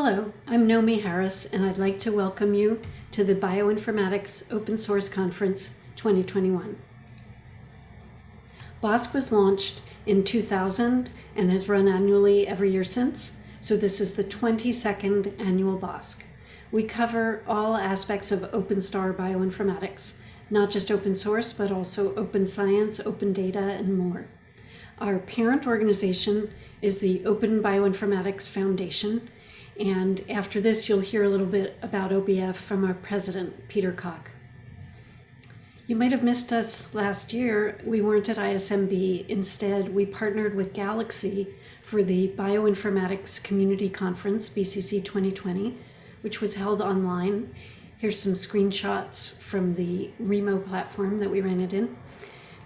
Hello, I'm Nomi Harris, and I'd like to welcome you to the Bioinformatics Open Source Conference 2021. BOSC was launched in 2000 and has run annually every year since, so this is the 22nd annual BOSC. We cover all aspects of OpenStar bioinformatics, not just open source, but also open science, open data, and more. Our parent organization is the Open Bioinformatics Foundation, and after this, you'll hear a little bit about OBF from our president, Peter Cock. You might have missed us last year. We weren't at ISMB. Instead, we partnered with Galaxy for the Bioinformatics Community Conference, BCC 2020, which was held online. Here's some screenshots from the Remo platform that we ran it in.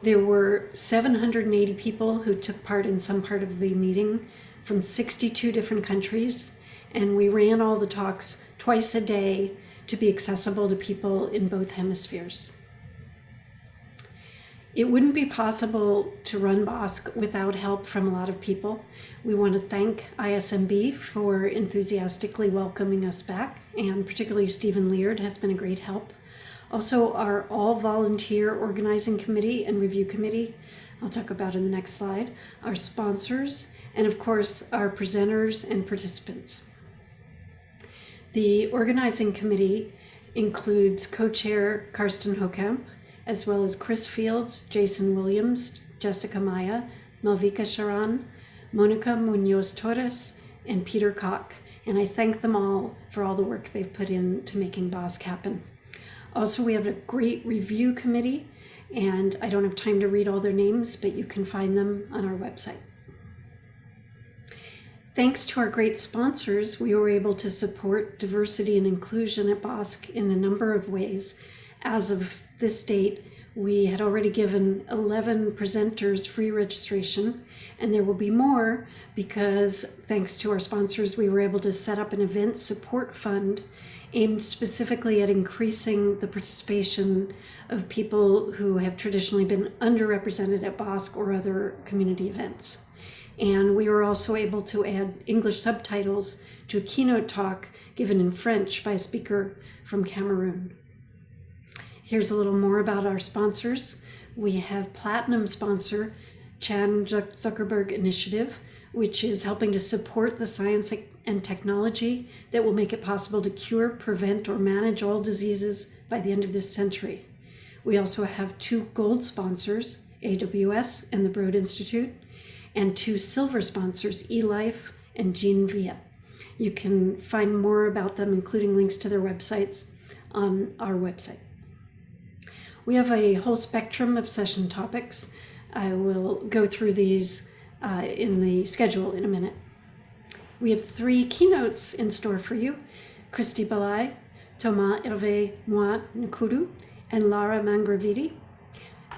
There were 780 people who took part in some part of the meeting from 62 different countries and we ran all the talks twice a day to be accessible to people in both hemispheres. It wouldn't be possible to run BOSC without help from a lot of people. We want to thank ISMB for enthusiastically welcoming us back, and particularly Steven Leard has been a great help. Also, our all volunteer organizing committee and review committee, I'll talk about in the next slide, our sponsors, and of course, our presenters and participants. The organizing committee includes co-chair Karsten Hokamp, as well as Chris Fields, Jason Williams, Jessica Maia, Malvika Sharan, Monica Munoz Torres, and Peter Cock. And I thank them all for all the work they've put in to making BOSC happen. Also, we have a great review committee, and I don't have time to read all their names, but you can find them on our website. Thanks to our great sponsors, we were able to support diversity and inclusion at BOSC in a number of ways. As of this date, we had already given 11 presenters free registration, and there will be more because thanks to our sponsors, we were able to set up an event support fund aimed specifically at increasing the participation of people who have traditionally been underrepresented at BOSC or other community events. And we were also able to add English subtitles to a keynote talk given in French by a speaker from Cameroon. Here's a little more about our sponsors. We have platinum sponsor Chan Zuckerberg Initiative, which is helping to support the science and technology that will make it possible to cure, prevent, or manage all diseases by the end of this century. We also have two gold sponsors, AWS and the Broad Institute, and two silver sponsors, eLife and GeneVia. You can find more about them, including links to their websites, on our website. We have a whole spectrum of session topics. I will go through these uh, in the schedule in a minute. We have three keynotes in store for you. Christie Bahlai, Thomas Hervé Mboa Nkoudou, and Lara Mangravite.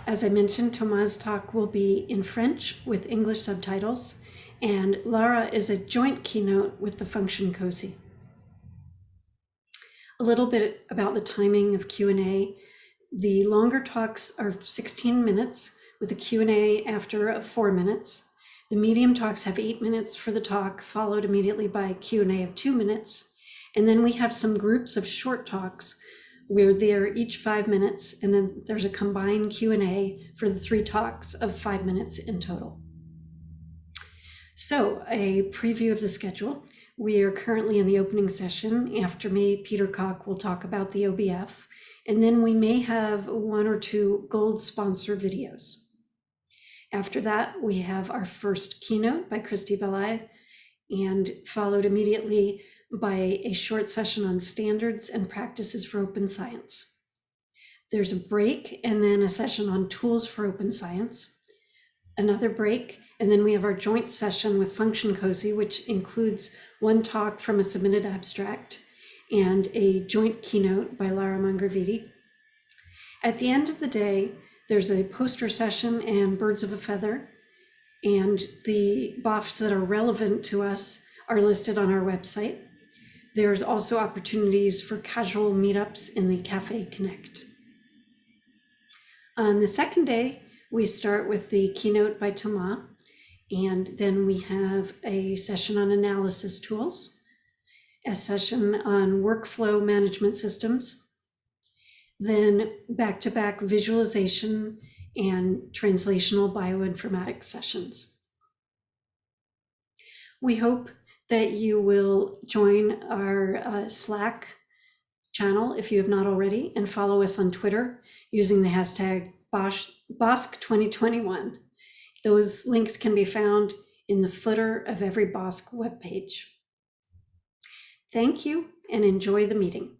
as I mentioned, Thomas' talk will be in French with English subtitles, and Lara is a joint keynote with the function COSI. A little bit about the timing of Q&A. The longer talks are 16 minutes with a Q&A after of four minutes. The medium talks have eight minutes for the talk, followed immediately by a Q&A of two minutes. And then we have some groups of short talks where they're each five minutes, and then there's a combined Q&A for the three talks of five minutes in total. So a preview of the schedule. We are currently in the opening session. After me, Peter Cock will talk about the OBF, and then we may have one or two gold sponsor videos. After that, we have our first keynote by Christie Bahlai, and followed immediately by a short session on standards and practices for open science. There's a break and then a session on tools for open science, another break, and then we have our joint session with Function COSI, which includes one talk from a submitted abstract and a joint keynote by Lara Mangravite. At the end of the day, there's a poster session and birds of a feather, and the BOFs that are relevant to us are listed on our website. There's also opportunities for casual meetups in the Cafe Connect. On the second day, we start with the keynote by Thomas, and then we have a session on analysis tools. a session on workflow management systems, then back-to-back visualization and translational bioinformatics sessions. We hope that you will join our uh, Slack channel if you have not already and follow us on Twitter using the hashtag BOSC, BOSC2021. Those links can be found in the footer of every BOSC webpage. Thank you and enjoy the meeting.